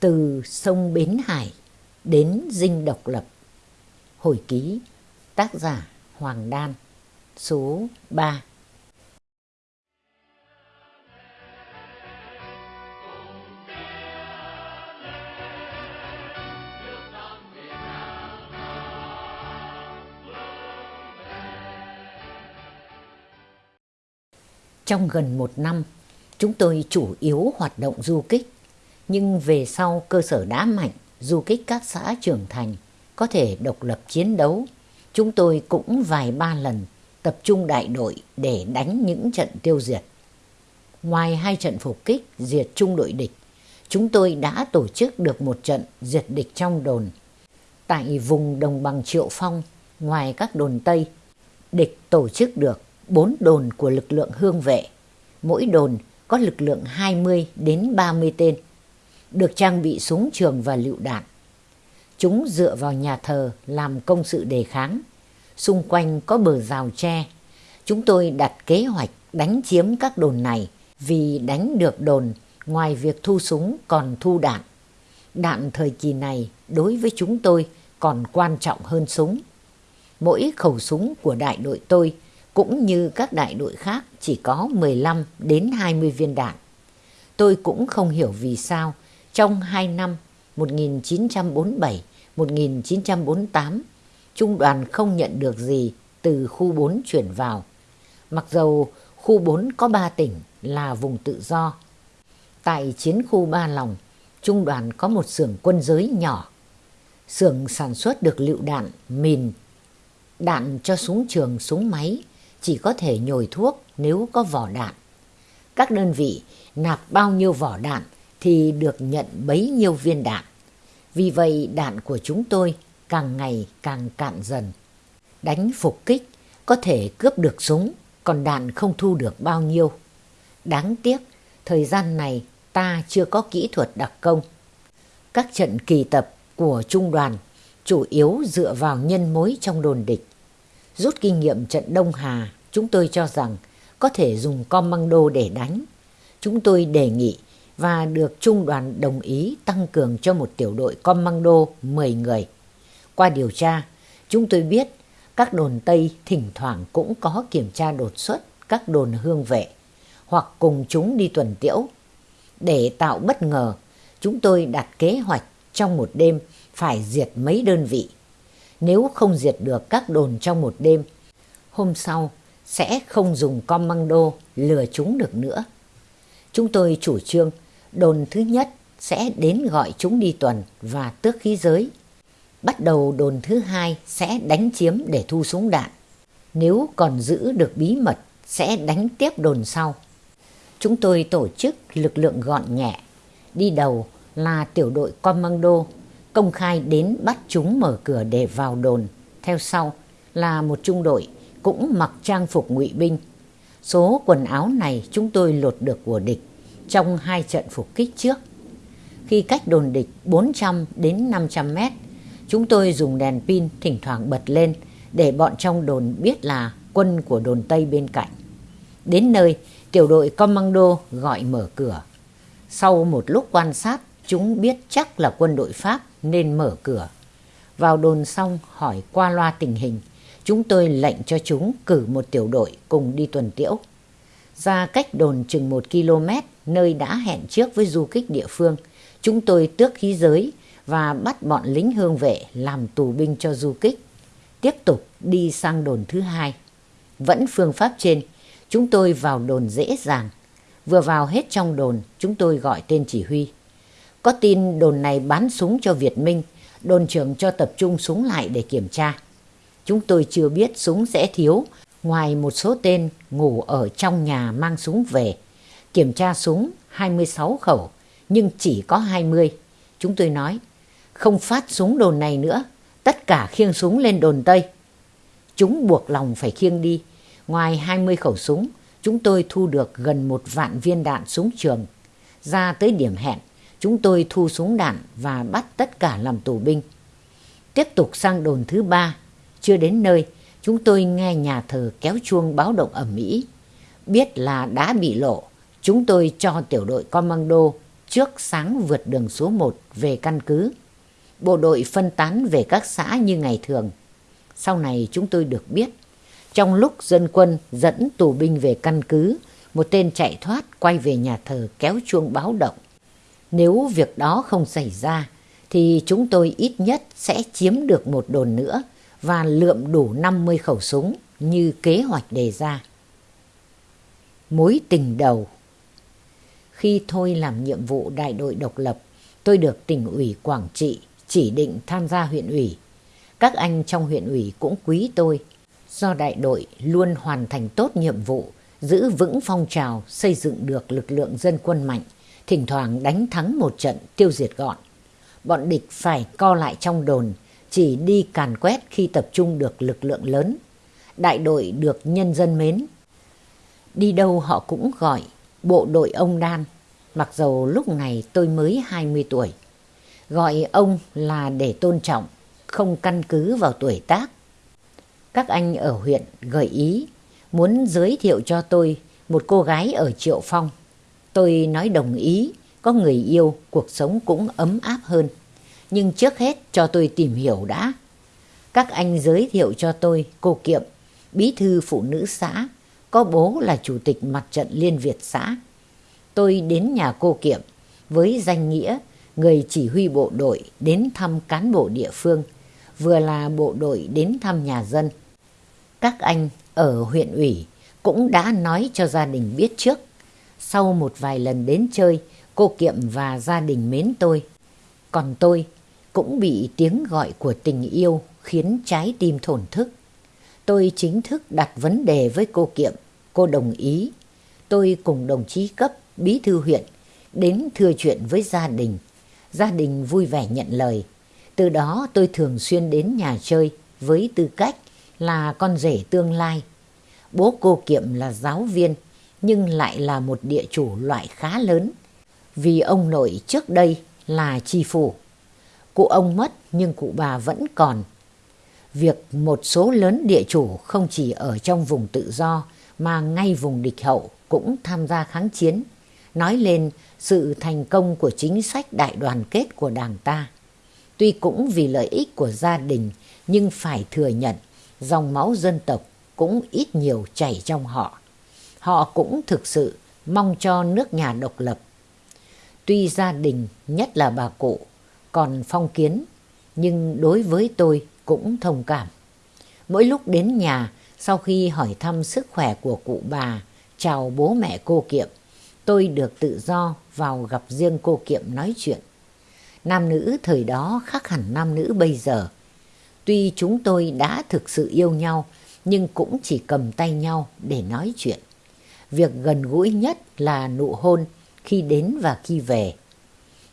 Từ sông Bến Hải đến dinh độc lập Hồi ký tác giả Hoàng Đan số 3 Trong gần một năm, chúng tôi chủ yếu hoạt động du kích. Nhưng về sau cơ sở đã mạnh, du kích các xã trưởng thành, có thể độc lập chiến đấu. Chúng tôi cũng vài ba lần tập trung đại đội để đánh những trận tiêu diệt. Ngoài hai trận phục kích diệt trung đội địch, chúng tôi đã tổ chức được một trận diệt địch trong đồn. Tại vùng đồng bằng Triệu Phong, ngoài các đồn Tây, địch tổ chức được bốn đồn của lực lượng hương vệ. Mỗi đồn có lực lượng 20 đến 30 tên, được trang bị súng trường và lựu đạn. Chúng dựa vào nhà thờ làm công sự đề kháng. Xung quanh có bờ rào tre. Chúng tôi đặt kế hoạch đánh chiếm các đồn này vì đánh được đồn, ngoài việc thu súng còn thu đạn. Đạn thời kỳ này đối với chúng tôi còn quan trọng hơn súng. Mỗi khẩu súng của đại đội tôi cũng như các đại đội khác chỉ có 15 đến 20 viên đạn. Tôi cũng không hiểu vì sao trong 2 năm 1947-1948 trung đoàn không nhận được gì từ khu 4 chuyển vào. Mặc dầu khu 4 có 3 tỉnh là vùng tự do. Tại chiến khu Ba Lòng, trung đoàn có một xưởng quân giới nhỏ. Xưởng sản xuất được lựu đạn, mìn, đạn cho súng trường, súng máy, chỉ có thể nhồi thuốc nếu có vỏ đạn. Các đơn vị nạp bao nhiêu vỏ đạn thì được nhận bấy nhiêu viên đạn. Vì vậy đạn của chúng tôi càng ngày càng cạn dần. Đánh phục kích có thể cướp được súng, còn đạn không thu được bao nhiêu. Đáng tiếc, thời gian này ta chưa có kỹ thuật đặc công. Các trận kỳ tập của trung đoàn chủ yếu dựa vào nhân mối trong đồn địch. Rút kinh nghiệm trận Đông Hà, chúng tôi cho rằng có thể dùng commando để đánh. Chúng tôi đề nghị và được trung đoàn đồng ý tăng cường cho một tiểu đội commando 10 người. Qua điều tra, chúng tôi biết các đồn Tây thỉnh thoảng cũng có kiểm tra đột xuất các đồn hương vệ hoặc cùng chúng đi tuần tiễu. Để tạo bất ngờ, chúng tôi đặt kế hoạch trong một đêm phải diệt mấy đơn vị. Nếu không diệt được các đồn trong một đêm, hôm sau sẽ không dùng commando lừa chúng được nữa. Chúng tôi chủ trương đồn thứ nhất sẽ đến gọi chúng đi tuần và tước khí giới. Bắt đầu đồn thứ hai sẽ đánh chiếm để thu súng đạn. Nếu còn giữ được bí mật, sẽ đánh tiếp đồn sau. Chúng tôi tổ chức lực lượng gọn nhẹ. Đi đầu là tiểu đội commando, công khai đến bắt chúng mở cửa để vào đồn. Theo sau là một trung đội cũng mặc trang phục ngụy binh. Số quần áo này chúng tôi lột được của địch trong hai trận phục kích trước. Khi cách đồn địch 400 đến 500 mét, chúng tôi dùng đèn pin thỉnh thoảng bật lên để bọn trong đồn biết là quân của đồn Tây bên cạnh. Đến nơi, tiểu đội commando gọi mở cửa. Sau một lúc quan sát, chúng biết chắc là quân đội Pháp nên mở cửa. Vào đồn xong hỏi qua loa tình hình, chúng tôi lệnh cho chúng cử một tiểu đội cùng đi tuần tiễu. Ra cách đồn chừng một km, nơi đã hẹn trước với du kích địa phương, chúng tôi tước khí giới và bắt bọn lính hương vệ làm tù binh cho du kích. Tiếp tục đi sang đồn thứ hai. Vẫn phương pháp trên, chúng tôi vào đồn dễ dàng. Vừa vào hết trong đồn, chúng tôi gọi tên chỉ huy. Có tin đồn này bán súng cho Việt Minh, đồn trưởng cho tập trung súng lại để kiểm tra. Chúng tôi chưa biết súng sẽ thiếu, ngoài một số tên ngủ ở trong nhà mang súng về. Kiểm tra súng 26 khẩu, nhưng chỉ có 20. Chúng tôi nói, không phát súng đồn này nữa, tất cả khiêng súng lên đồn Tây. Chúng buộc lòng phải khiêng đi. Ngoài 20 khẩu súng, chúng tôi thu được gần một vạn viên đạn súng trường. Ra tới điểm hẹn, chúng tôi thu súng đạn và bắt tất cả làm tù binh. Tiếp tục sang đồn thứ ba, chưa đến nơi, chúng tôi nghe nhà thờ kéo chuông báo động ẩm mỹ. Biết là đã bị lộ, chúng tôi cho tiểu đội commando trước sáng vượt đường số 1 về căn cứ. Bộ đội phân tán về các xã như ngày thường. Sau này chúng tôi được biết, trong lúc dân quân dẫn tù binh về căn cứ, một tên chạy thoát quay về nhà thờ kéo chuông báo động. Nếu việc đó không xảy ra, thì chúng tôi ít nhất sẽ chiếm được một đồn nữa và lượm đủ 50 khẩu súng như kế hoạch đề ra. Mối tình đầu Khi thôi làm nhiệm vụ đại đội độc lập, tôi được tỉnh ủy Quảng Trị chỉ định tham gia huyện ủy. Các anh trong huyện ủy cũng quý tôi, do đại đội luôn hoàn thành tốt nhiệm vụ, giữ vững phong trào xây dựng được lực lượng dân quân mạnh, thỉnh thoảng đánh thắng một trận tiêu diệt gọn. Bọn địch phải co lại trong đồn, chỉ đi càn quét khi tập trung được lực lượng lớn. Đại đội được nhân dân mến. Đi đâu họ cũng gọi bộ đội ông Đan, mặc dầu lúc này tôi mới 20 tuổi. Gọi ông là để tôn trọng, không căn cứ vào tuổi tác. Các anh ở huyện gợi ý muốn giới thiệu cho tôi một cô gái ở Triệu Phong. Tôi nói đồng ý, có người yêu, cuộc sống cũng ấm áp hơn. Nhưng trước hết cho tôi tìm hiểu đã. Các anh giới thiệu cho tôi cô Kiệm, bí thư phụ nữ xã, có bố là chủ tịch mặt trận Liên Việt xã. Tôi đến nhà cô Kiệm với danh nghĩa người chỉ huy bộ đội đến thăm cán bộ địa phương, vừa là bộ đội đến thăm nhà dân. Các anh ở huyện ủy cũng đã nói cho gia đình biết trước. Sau một vài lần đến chơi, cô Kiệm và gia đình mến tôi. Còn tôi cũng bị tiếng gọi của tình yêu khiến trái tim thổn thức. Tôi chính thức đặt vấn đề với cô Kiệm, cô đồng ý. Tôi cùng đồng chí cấp, bí thư huyện, đến thưa chuyện với gia đình. Gia đình vui vẻ nhận lời. Từ đó tôi thường xuyên đến nhà chơi với tư cách là con rể tương lai. Bố cô Kiệm là giáo viên nhưng lại là một địa chủ loại khá lớn vì ông nội trước đây là tri phủ. Cụ ông mất nhưng cụ bà vẫn còn. Việc một số lớn địa chủ không chỉ ở trong vùng tự do mà ngay vùng địch hậu cũng tham gia kháng chiến, nói lên sự thành công của chính sách đại đoàn kết của đảng ta. Tuy cũng vì lợi ích của gia đình nhưng phải thừa nhận dòng máu dân tộc cũng ít nhiều chảy trong họ. Họ cũng thực sự mong cho nước nhà độc lập. Tuy gia đình, nhất là bà cụ, còn phong kiến, nhưng đối với tôi cũng thông cảm. Mỗi lúc đến nhà, sau khi hỏi thăm sức khỏe của cụ bà, chào bố mẹ cô Kiệm, tôi được tự do vào gặp riêng cô Kiệm nói chuyện. Nam nữ thời đó khác hẳn nam nữ bây giờ. Tuy chúng tôi đã thực sự yêu nhau, nhưng cũng chỉ cầm tay nhau để nói chuyện. Việc gần gũi nhất là nụ hôn khi đến và khi về.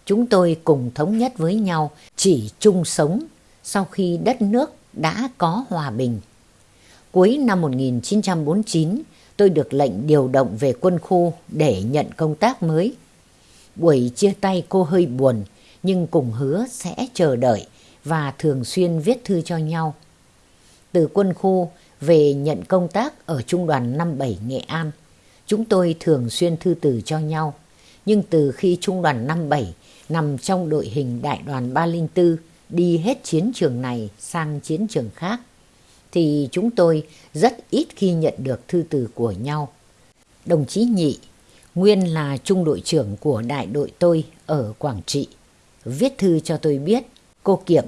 Chúng tôi cùng thống nhất với nhau chỉ chung sống sau khi đất nước đã có hòa bình. Cuối năm 1949, tôi được lệnh điều động về quân khu để nhận công tác mới. Buổi chia tay cô hơi buồn, nhưng cùng hứa sẽ chờ đợi và thường xuyên viết thư cho nhau. Từ quân khu về nhận công tác ở Trung đoàn 57 Nghệ An, chúng tôi thường xuyên thư từ cho nhau. Nhưng từ khi Trung đoàn 57 nằm trong đội hình đại đoàn 304 đi hết chiến trường này sang chiến trường khác, thì chúng tôi rất ít khi nhận được thư từ của nhau. Đồng chí Nhị, nguyên là trung đội trưởng của đại đội tôi ở Quảng Trị, viết thư cho tôi biết cô Kiệm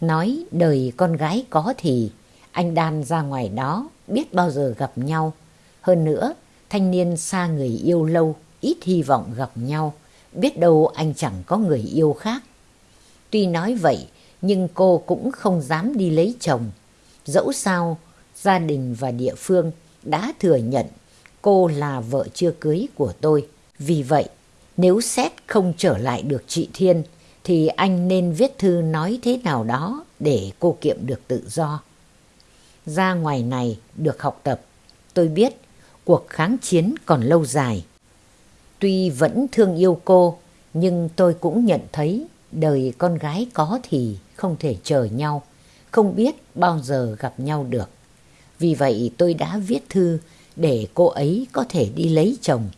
nói đời con gái có thì anh Đan ra ngoài đó biết bao giờ gặp nhau. Hơn nữa, thanh niên xa người yêu lâu, ít hy vọng gặp nhau, biết đâu anh chẳng có người yêu khác. Tuy nói vậy, nhưng cô cũng không dám đi lấy chồng. Dẫu sao, gia đình và địa phương đã thừa nhận cô là vợ chưa cưới của tôi. Vì vậy, nếu xét không trở lại được chị Thiên, thì anh nên viết thư nói thế nào đó để cô Kiệm được tự do. Ra ngoài này được học tập, tôi biết cuộc kháng chiến còn lâu dài. Tuy vẫn thương yêu cô, nhưng tôi cũng nhận thấy đời con gái có thì không thể chờ nhau, không biết bao giờ gặp nhau được. Vì vậy tôi đã viết thư để cô ấy có thể đi lấy chồng.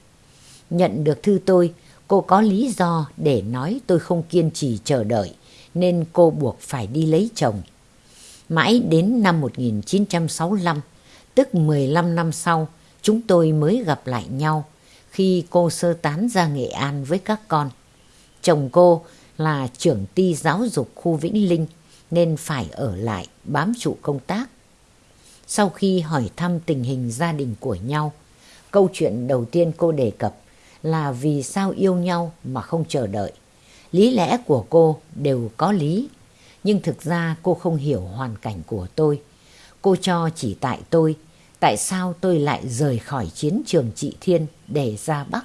Nhận được thư tôi, Cô có lý do để nói tôi không kiên trì chờ đợi nên cô buộc phải đi lấy chồng. Mãi đến năm 1965, tức 15 năm sau, chúng tôi mới gặp lại nhau khi cô sơ tán ra Nghệ An với các con. Chồng cô là trưởng ty giáo dục khu Vĩnh Linh nên phải ở lại bám trụ công tác. Sau khi hỏi thăm tình hình gia đình của nhau, câu chuyện đầu tiên cô đề cập là vì sao yêu nhau mà không chờ đợi. Lý lẽ của cô đều có lý, nhưng thực ra cô không hiểu hoàn cảnh của tôi. Cô cho chỉ tại tôi, tại sao tôi lại rời khỏi chiến trường trị thiên để ra Bắc?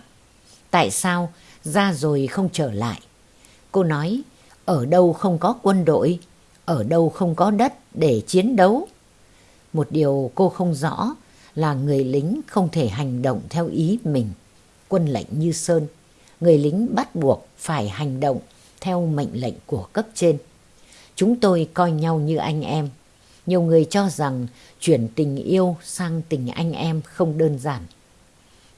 Tại sao ra rồi không trở lại? Cô nói, ở đâu không có quân đội, ở đâu không có đất để chiến đấu. Một điều cô không rõ là người lính không thể hành động theo ý mình. Quân lệnh như sơn, người lính bắt buộc phải hành động theo mệnh lệnh của cấp trên. Chúng tôi coi nhau như anh em. Nhiều người cho rằng chuyển tình yêu sang tình anh em không đơn giản.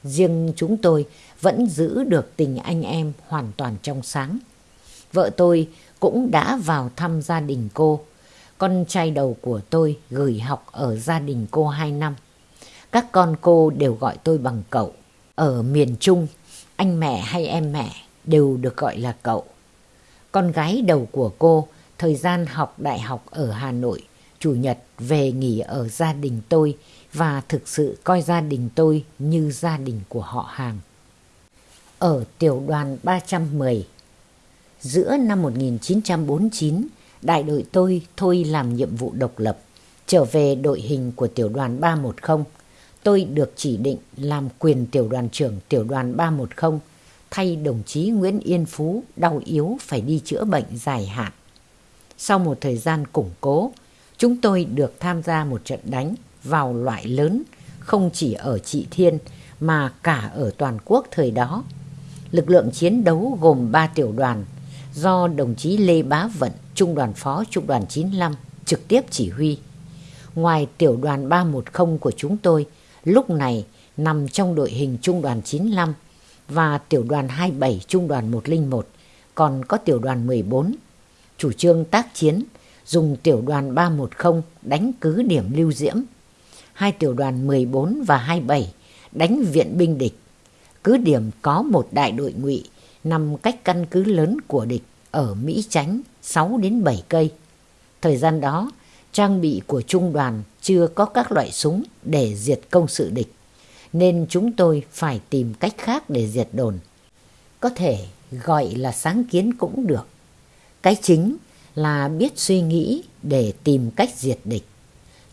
Riêng chúng tôi vẫn giữ được tình anh em hoàn toàn trong sáng. Vợ tôi cũng đã vào thăm gia đình cô. Con trai đầu của tôi gửi học ở gia đình cô 2 năm. Các con cô đều gọi tôi bằng cậu. Ở miền Trung, anh mẹ hay em mẹ đều được gọi là cậu. Con gái đầu của cô thời gian học đại học ở Hà Nội, chủ nhật về nghỉ ở gia đình tôi và thực sự coi gia đình tôi như gia đình của họ hàng. Ở tiểu đoàn 310 Giữa năm 1949, đại đội tôi thôi làm nhiệm vụ độc lập, trở về đội hình của tiểu đoàn 310. Tôi được chỉ định làm quyền tiểu đoàn trưởng tiểu đoàn 310 thay đồng chí Nguyễn Yên Phú đau yếu phải đi chữa bệnh dài hạn. Sau một thời gian củng cố, chúng tôi được tham gia một trận đánh vào loại lớn không chỉ ở Trị Thiên mà cả ở toàn quốc thời đó. Lực lượng chiến đấu gồm 3 tiểu đoàn do đồng chí Lê Bá Vận, Trung đoàn Phó Trung đoàn 95 trực tiếp chỉ huy. Ngoài tiểu đoàn 310 của chúng tôi, lúc này nằm trong đội hình Trung đoàn 95 và tiểu đoàn 27 Trung đoàn 101, còn có tiểu đoàn 14. Chủ trương tác chiến dùng tiểu đoàn 310 đánh cứ điểm lưu diễm. Hai tiểu đoàn 14 và 27 đánh viện binh địch. Cứ điểm có một đại đội ngụy nằm cách căn cứ lớn của địch ở Mỹ Chánh 6 đến 7 cây. Thời gian đó, trang bị của trung đoàn chưa có các loại súng để diệt công sự địch, nên chúng tôi phải tìm cách khác để diệt đồn. Có thể gọi là sáng kiến cũng được. Cái chính là biết suy nghĩ để tìm cách diệt địch.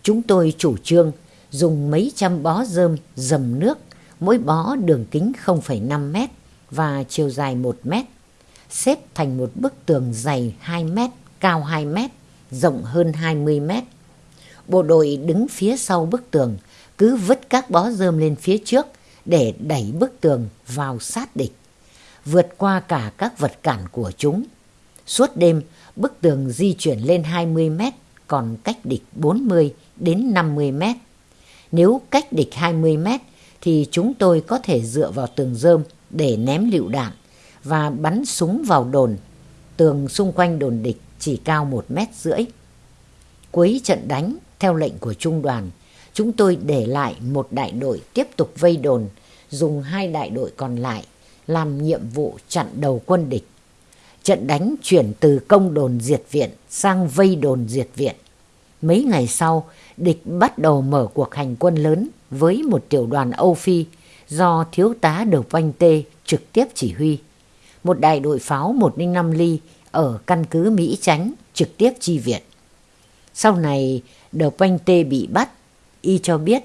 Chúng tôi chủ trương dùng mấy trăm bó rơm dầm nước, mỗi bó đường kính 0,5 mét và chiều dài 1 mét xếp thành một bức tường dày 2 mét, cao 2 mét, rộng hơn 20 mét. Bộ đội đứng phía sau bức tường, cứ vứt các bó rơm lên phía trước để đẩy bức tường vào sát địch, vượt qua cả các vật cản của chúng. Suốt đêm, bức tường di chuyển lên 20 mét, còn cách địch 40 đến 50 mét. Nếu cách địch 20 mét, thì chúng tôi có thể dựa vào tường rơm để ném lựu đạn và bắn súng vào đồn. Tường xung quanh đồn địch chỉ cao một mét rưỡi. Cuối trận đánh, theo lệnh của trung đoàn, chúng tôi để lại một đại đội tiếp tục vây đồn, dùng hai đại đội còn lại làm nhiệm vụ chặn đầu quân địch. Trận đánh chuyển từ công đồn diệt viện sang vây đồn diệt viện. Mấy ngày sau, địch bắt đầu mở cuộc hành quân lớn với một tiểu đoàn Âu Phi do thiếu tá Đầu Vanh Tê trực tiếp chỉ huy một đại đội pháo 105 ly ở căn cứ Mỹ Chánh trực tiếp chi viện. Sau này, Đờ Quanh Tê bị bắt, y cho biết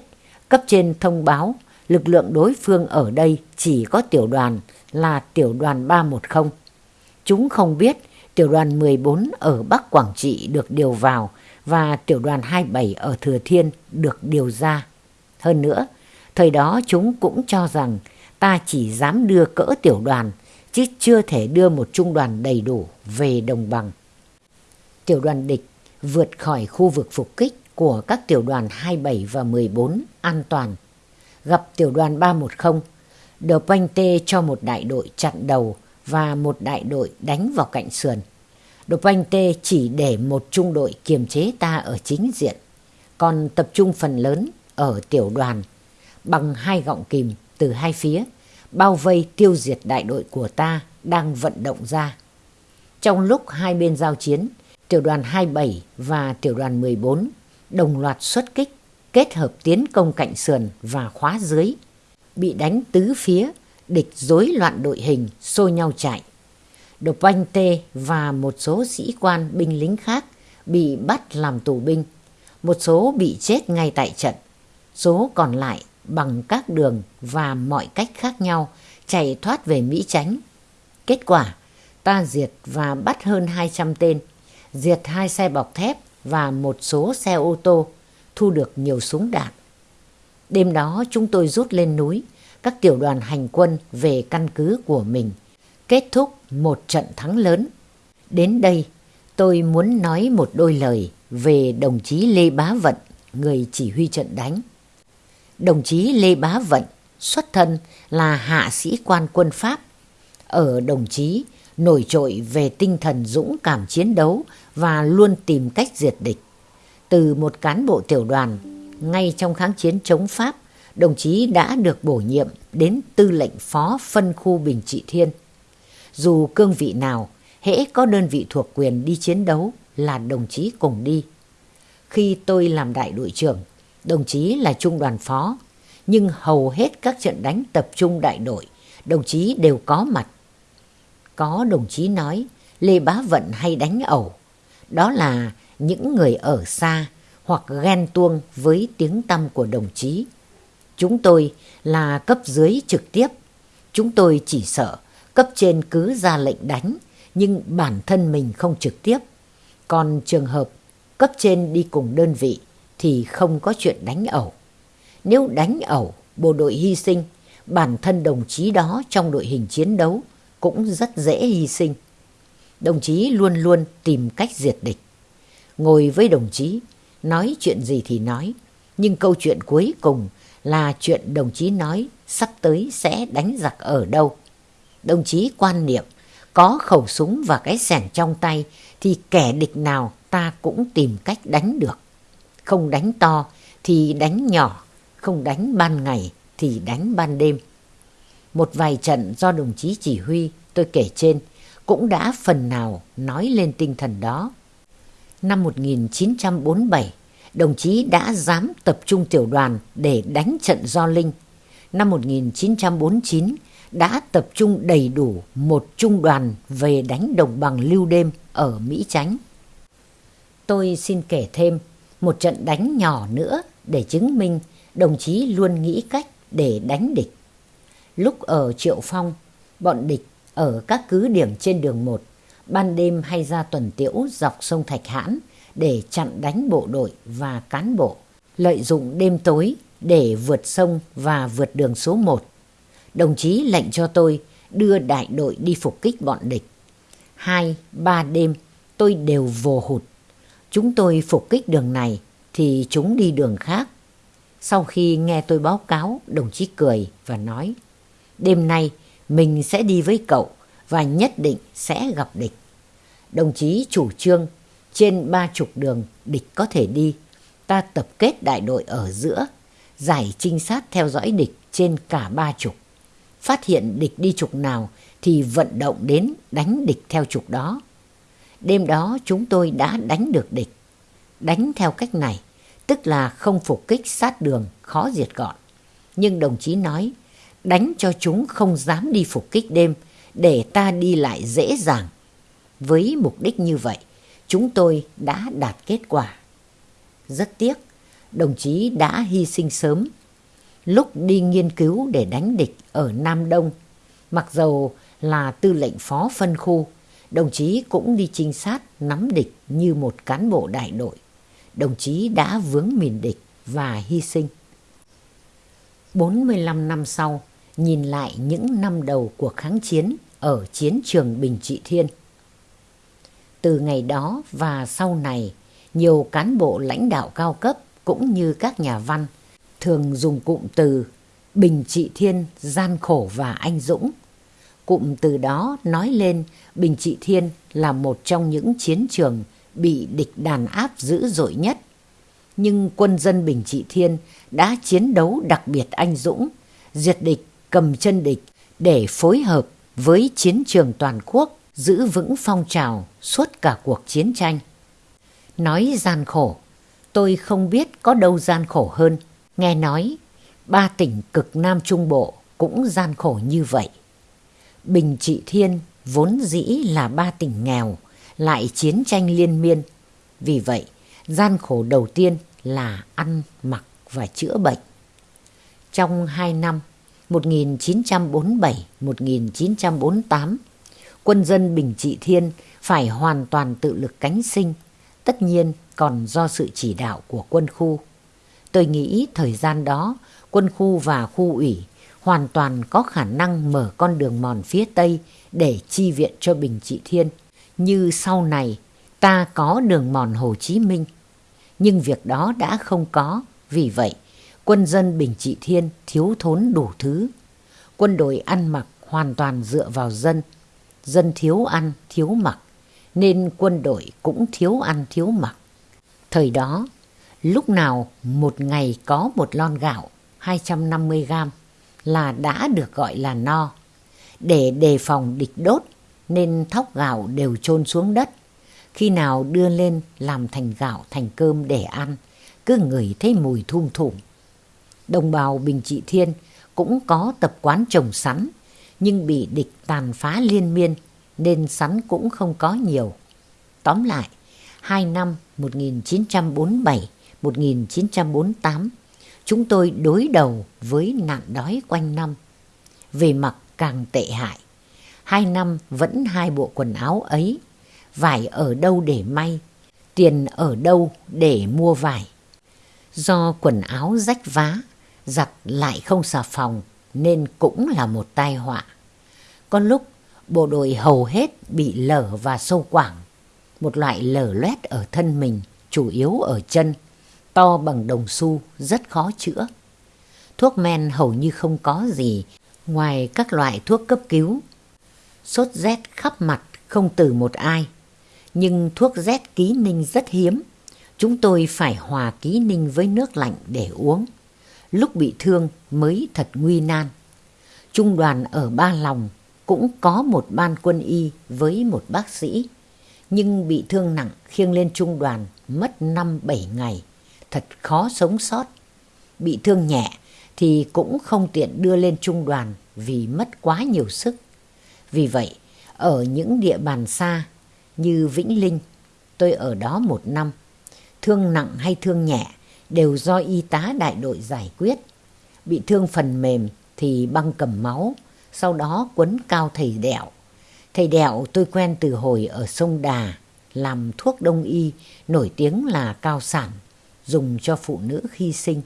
cấp trên thông báo lực lượng đối phương ở đây chỉ có tiểu đoàn là tiểu đoàn 310. Chúng không biết tiểu đoàn 14 ở Bắc Quảng Trị được điều vào và tiểu đoàn 27 ở Thừa Thiên được điều ra. Hơn nữa, thời đó chúng cũng cho rằng ta chỉ dám đưa cỡ tiểu đoàn chứ chưa thể đưa một trung đoàn đầy đủ về đồng bằng. Tiểu đoàn địch vượt khỏi khu vực phục kích của các tiểu đoàn 27 và 14 an toàn. Gặp tiểu đoàn 310, Đờ Panh Tê cho một đại đội chặn đầu và một đại đội đánh vào cạnh sườn. Tê chỉ để một trung đội kiềm chế ta ở chính diện, còn tập trung phần lớn ở tiểu đoàn bằng hai gọng kìm từ hai phía, bao vây tiêu diệt đại đội của ta đang vận động ra. Trong lúc hai bên giao chiến, tiểu đoàn 27 và tiểu đoàn 14 đồng loạt xuất kích, kết hợp tiến công cạnh sườn và khóa dưới, bị đánh tứ phía, địch rối loạn đội hình, xô nhau chạy. Độc Anh Tê và một số sĩ quan binh lính khác bị bắt làm tù binh, một số bị chết ngay tại trận, số còn lại bằng các đường và mọi cách khác nhau chạy thoát về Mỹ Chánh. Kết quả, ta diệt và bắt hơn 200 tên, diệt hai xe bọc thép và một số xe ô tô, thu được nhiều súng đạn. Đêm đó chúng tôi rút lên núi, các tiểu đoàn hành quân về căn cứ của mình, kết thúc một trận thắng lớn. Đến đây, tôi muốn nói một đôi lời về đồng chí Lê Bá Vận, người chỉ huy trận đánh. Đồng chí Lê Bá Vận xuất thân là hạ sĩ quan quân Pháp. Ở đồng chí nổi trội về tinh thần dũng cảm chiến đấu và luôn tìm cách diệt địch. Từ một cán bộ tiểu đoàn, ngay trong kháng chiến chống Pháp, đồng chí đã được bổ nhiệm đến tư lệnh phó phân khu Bình Trị Thiên. Dù cương vị nào, hễ có đơn vị thuộc quyền đi chiến đấu là đồng chí cùng đi. Khi tôi làm đại đội trưởng, đồng chí là trung đoàn phó, nhưng hầu hết các trận đánh tập trung đại đội, đồng chí đều có mặt. Có đồng chí nói Lê Bá Vận hay đánh ẩu, đó là những người ở xa hoặc ghen tuông với tiếng tăm của đồng chí. Chúng tôi là cấp dưới trực tiếp, chúng tôi chỉ sợ cấp trên cứ ra lệnh đánh, nhưng bản thân mình không trực tiếp. Còn trường hợp cấp trên đi cùng đơn vị thì không có chuyện đánh ẩu. Nếu đánh ẩu, bộ đội hy sinh, bản thân đồng chí đó trong đội hình chiến đấu cũng rất dễ hy sinh. Đồng chí luôn luôn tìm cách diệt địch. Ngồi với đồng chí, nói chuyện gì thì nói, nhưng câu chuyện cuối cùng là chuyện đồng chí nói sắp tới sẽ đánh giặc ở đâu. Đồng chí quan niệm có khẩu súng và cái sẻng trong tay thì kẻ địch nào ta cũng tìm cách đánh được. Không đánh to thì đánh nhỏ, không đánh ban ngày thì đánh ban đêm. Một vài trận do đồng chí chỉ huy tôi kể trên cũng đã phần nào nói lên tinh thần đó. Năm 1947, đồng chí đã dám tập trung tiểu đoàn để đánh trận do Linh. Năm 1949, đã tập trung đầy đủ một trung đoàn về đánh đồng bằng lưu đêm ở Mỹ Chánh. Tôi xin kể thêm một trận đánh nhỏ nữa để chứng minh đồng chí luôn nghĩ cách để đánh địch. Lúc ở Triệu Phong, bọn địch ở các cứ điểm trên đường 1, ban đêm hay ra tuần tiễu dọc sông Thạch Hãn để chặn đánh bộ đội và cán bộ, lợi dụng đêm tối để vượt sông và vượt đường số 1. Đồng chí lệnh cho tôi đưa đại đội đi phục kích bọn địch. Hai, ba đêm tôi đều vồ hụt. Chúng tôi phục kích đường này thì chúng đi đường khác. Sau khi nghe tôi báo cáo, đồng chí cười và nói Đêm nay mình sẽ đi với cậu và nhất định sẽ gặp địch. Đồng chí chủ trương trên ba chục đường địch có thể đi. Ta tập kết đại đội ở giữa, giải trinh sát theo dõi địch trên cả ba chục. Phát hiện địch đi trục nào thì vận động đến đánh địch theo trục đó. Đêm đó chúng tôi đã đánh được địch. Đánh theo cách này, tức là không phục kích sát đường, khó diệt gọn. Nhưng đồng chí nói, đánh cho chúng không dám đi phục kích đêm, để ta đi lại dễ dàng. Với mục đích như vậy, chúng tôi đã đạt kết quả. Rất tiếc, đồng chí đã hy sinh sớm. Lúc đi nghiên cứu để đánh địch ở Nam Đông, mặc dầu là tư lệnh phó phân khu, đồng chí cũng đi trinh sát nắm địch như một cán bộ đại đội. Đồng chí đã vướng mìn địch và hy sinh. 45 năm sau, nhìn lại những năm đầu cuộc kháng chiến ở chiến trường Bình Trị Thiên. Từ ngày đó và sau này, nhiều cán bộ lãnh đạo cao cấp cũng như các nhà văn thường dùng cụm từ Bình Trị Thiên gian khổ và anh dũng. Cụm từ đó nói lên Bình Trị Thiên là một trong những chiến trường bị địch đàn áp dữ dội nhất. Nhưng quân dân Bình Trị Thiên đã chiến đấu đặc biệt anh dũng, diệt địch, cầm chân địch để phối hợp với chiến trường toàn quốc giữ vững phong trào suốt cả cuộc chiến tranh. Nói gian khổ, tôi không biết có đâu gian khổ hơn. Nghe nói, ba tỉnh cực Nam Trung Bộ cũng gian khổ như vậy. Bình Trị Thiên vốn dĩ là ba tỉnh nghèo, lại chiến tranh liên miên. Vì vậy, gian khổ đầu tiên là ăn, mặc và chữa bệnh. Trong hai năm 1947-1948, quân dân Bình Trị Thiên phải hoàn toàn tự lực cánh sinh, tất nhiên còn do sự chỉ đạo của quân khu. Tôi nghĩ thời gian đó, quân khu và khu ủy hoàn toàn có khả năng mở con đường mòn phía Tây để chi viện cho Bình Trị Thiên, như sau này ta có đường mòn Hồ Chí Minh. Nhưng việc đó đã không có, vì vậy quân dân Bình Trị Thiên thiếu thốn đủ thứ. Quân đội ăn mặc hoàn toàn dựa vào dân, dân thiếu ăn, thiếu mặc, nên quân đội cũng thiếu ăn, thiếu mặc. Thời đó, lúc nào một ngày có một lon gạo 250 gram là đã được gọi là no. Để đề phòng địch đốt nên thóc gạo đều chôn xuống đất. Khi nào đưa lên làm thành gạo thành cơm để ăn, cứ ngửi thấy mùi thum thủm. Đồng bào Bình Trị Thiên cũng có tập quán trồng sắn, nhưng bị địch tàn phá liên miên nên sắn cũng không có nhiều. Tóm lại, hai năm 1948, chúng tôi đối đầu với nạn đói quanh năm. Về mặt càng tệ hại, hai năm vẫn hai bộ quần áo ấy, vải ở đâu để may, tiền ở đâu để mua vải. Do quần áo rách vá, giặt lại không xà phòng nên cũng là một tai họa. Có lúc bộ đội hầu hết bị lở và sâu quảng, một loại lở loét ở thân mình, chủ yếu ở chân to bằng đồng xu, rất khó chữa. Thuốc men hầu như không có gì ngoài các loại thuốc cấp cứu. Sốt rét khắp mặt không từ một ai, nhưng thuốc rét ký ninh rất hiếm. Chúng tôi phải hòa ký ninh với nước lạnh để uống. Lúc bị thương mới thật nguy nan. Trung đoàn ở Ba Lòng cũng có một ban quân y với một bác sĩ, nhưng bị thương nặng khiêng lên trung đoàn mất năm bảy ngày thật khó sống sót. Bị thương nhẹ thì cũng không tiện đưa lên trung đoàn vì mất quá nhiều sức. Vì vậy, ở những địa bàn xa như Vĩnh Linh, tôi ở đó một năm. Thương nặng hay thương nhẹ đều do y tá đại đội giải quyết. Bị thương phần mềm thì băng cầm máu, sau đó quấn cao thầy đẹo. Thầy đẹo tôi quen từ hồi ở sông Đà, làm thuốc đông y, nổi tiếng là cao sản dùng cho phụ nữ khi sinh.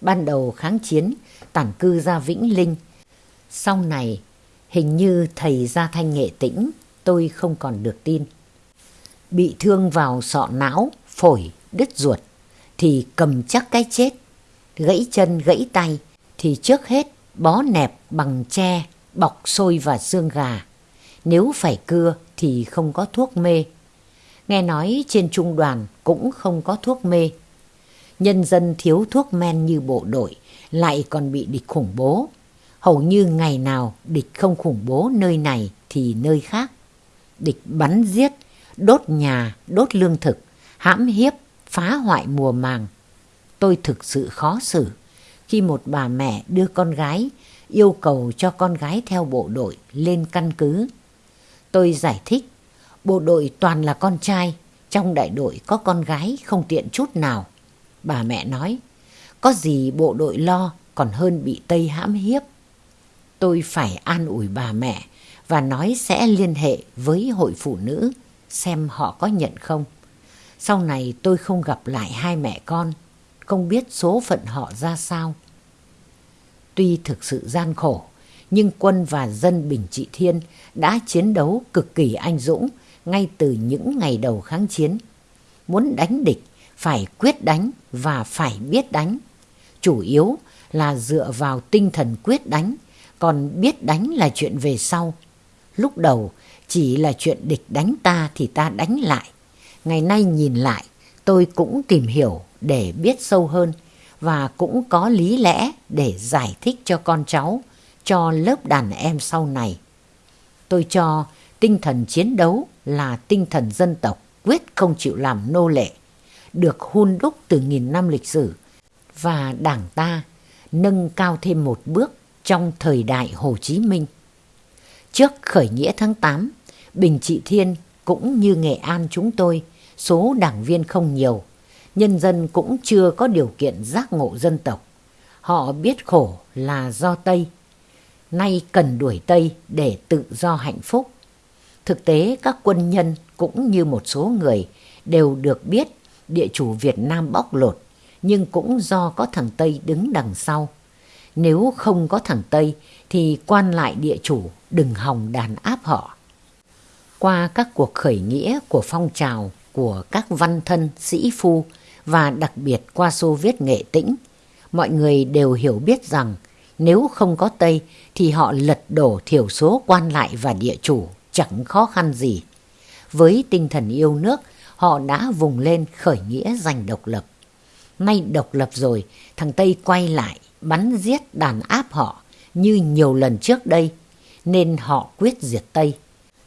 Ban đầu kháng chiến, tản cư ra Vĩnh Linh. Sau này, hình như thầy ra thanh nghệ tĩnh, tôi không còn được tin. Bị thương vào sọ não, phổi, đứt ruột, thì cầm chắc cái chết. Gãy chân, gãy tay, thì trước hết bó nẹp bằng tre, bọc xôi và xương gà. Nếu phải cưa thì không có thuốc mê. Nghe nói trên trung đoàn cũng không có thuốc mê nhân dân thiếu thuốc men như bộ đội, lại còn bị địch khủng bố. Hầu như ngày nào địch không khủng bố nơi này thì nơi khác. Địch bắn giết, đốt nhà, đốt lương thực, hãm hiếp, phá hoại mùa màng. Tôi thực sự khó xử khi một bà mẹ đưa con gái yêu cầu cho con gái theo bộ đội lên căn cứ. Tôi giải thích, bộ đội toàn là con trai, trong đại đội có con gái không tiện chút nào. Bà mẹ nói, có gì bộ đội lo còn hơn bị Tây hãm hiếp. Tôi phải an ủi bà mẹ và nói sẽ liên hệ với hội phụ nữ xem họ có nhận không. Sau này tôi không gặp lại hai mẹ con, không biết số phận họ ra sao. Tuy thực sự gian khổ, nhưng quân và dân Bình Trị Thiên đã chiến đấu cực kỳ anh dũng ngay từ những ngày đầu kháng chiến. Muốn đánh địch phải quyết đánh và phải biết đánh. Chủ yếu là dựa vào tinh thần quyết đánh, còn biết đánh là chuyện về sau. Lúc đầu chỉ là chuyện địch đánh ta thì ta đánh lại. Ngày nay nhìn lại, tôi cũng tìm hiểu để biết sâu hơn và cũng có lý lẽ để giải thích cho con cháu, cho lớp đàn em sau này. Tôi cho tinh thần chiến đấu là tinh thần dân tộc quyết không chịu làm nô lệ, được hun đúc từ nghìn năm lịch sử và đảng ta nâng cao thêm một bước trong thời đại Hồ Chí Minh. Trước khởi nghĩa tháng 8, Bình Trị Thiên cũng như Nghệ An chúng tôi, số đảng viên không nhiều, nhân dân cũng chưa có điều kiện giác ngộ dân tộc. Họ biết khổ là do Tây, nay cần đuổi Tây để tự do hạnh phúc. Thực tế các quân nhân cũng như một số người đều được biết địa chủ Việt Nam bóc lột, nhưng cũng do có thằng Tây đứng đằng sau. Nếu không có thằng Tây thì quan lại địa chủ đừng hòng đàn áp họ. Qua các cuộc khởi nghĩa của phong trào của các văn thân, sĩ phu và đặc biệt qua Xô Viết Nghệ Tĩnh, mọi người đều hiểu biết rằng nếu không có Tây thì họ lật đổ thiểu số quan lại và địa chủ chẳng khó khăn gì. Với tinh thần yêu nước, họ đã vùng lên khởi nghĩa giành độc lập. Nay độc lập rồi, thằng Tây quay lại bắn giết đàn áp họ như nhiều lần trước đây, nên họ quyết diệt Tây.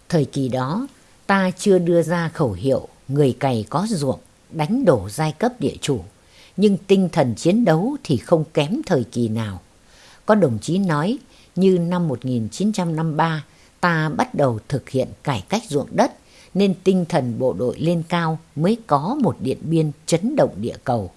Thời kỳ đó, ta chưa đưa ra khẩu hiệu người cày có ruộng, đánh đổ giai cấp địa chủ, nhưng tinh thần chiến đấu thì không kém thời kỳ nào. Có đồng chí nói như năm 1953 ta bắt đầu thực hiện cải cách ruộng đất nên tinh thần bộ đội lên cao mới có một điện biên chấn động địa cầu.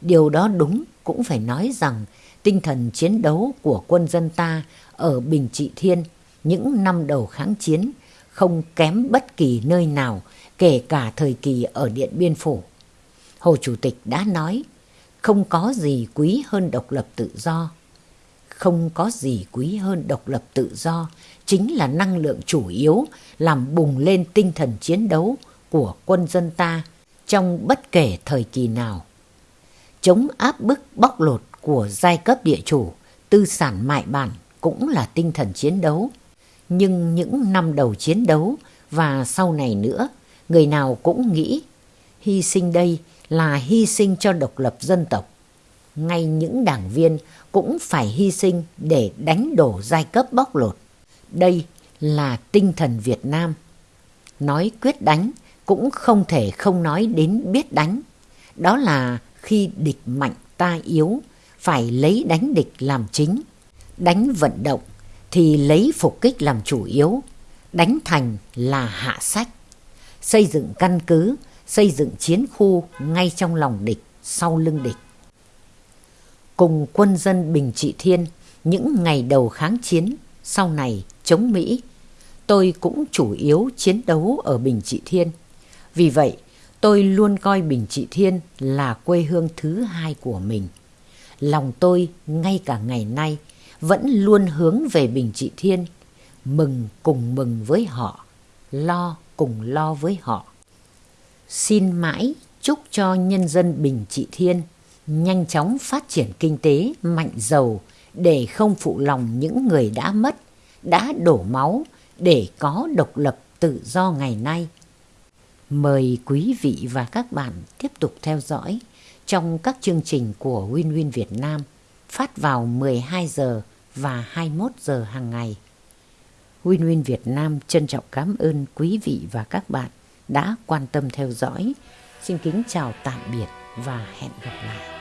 Điều đó đúng cũng phải nói rằng tinh thần chiến đấu của quân dân ta ở Bình Trị Thiên những năm đầu kháng chiến không kém bất kỳ nơi nào kể cả thời kỳ ở Điện Biên Phủ. Hồ Chủ tịch đã nói, không có gì quý hơn độc lập tự do. Không có gì quý hơn độc lập tự do chính là năng lượng chủ yếu làm bùng lên tinh thần chiến đấu của quân dân ta trong bất kể thời kỳ nào. Chống áp bức bóc lột của giai cấp địa chủ, tư sản mại bản cũng là tinh thần chiến đấu. Nhưng những năm đầu chiến đấu và sau này nữa, người nào cũng nghĩ hy sinh đây là hy sinh cho độc lập dân tộc. Ngay những đảng viên cũng phải hy sinh để đánh đổ giai cấp bóc lột. Đây là tinh thần Việt Nam. Nói quyết đánh cũng không thể không nói đến biết đánh. Đó là khi địch mạnh ta yếu, phải lấy đánh địch làm chính. Đánh vận động thì lấy phục kích làm chủ yếu. Đánh thành là hạ sách. Xây dựng căn cứ, xây dựng chiến khu ngay trong lòng địch, sau lưng địch. Cùng quân dân Bình Trị Thiên, những ngày đầu kháng chiến, sau này chống Mỹ, tôi cũng chủ yếu chiến đấu ở Bình Trị Thiên. Vì vậy, tôi luôn coi Bình Trị Thiên là quê hương thứ hai của mình. Lòng tôi ngay cả ngày nay vẫn luôn hướng về Bình Trị Thiên, mừng cùng mừng với họ, lo cùng lo với họ. Xin mãi chúc cho nhân dân Bình Trị Thiên nhanh chóng phát triển kinh tế mạnh giàu để không phụ lòng những người đã mất, đã đổ máu để có độc lập tự do ngày nay. Mời quý vị và các bạn tiếp tục theo dõi trong các chương trình của Win Win Việt Nam phát vào 12 giờ và 21 giờ hàng ngày. Win Win Việt Nam trân trọng cảm ơn quý vị và các bạn đã quan tâm theo dõi. Xin kính chào tạm biệt và hẹn gặp lại.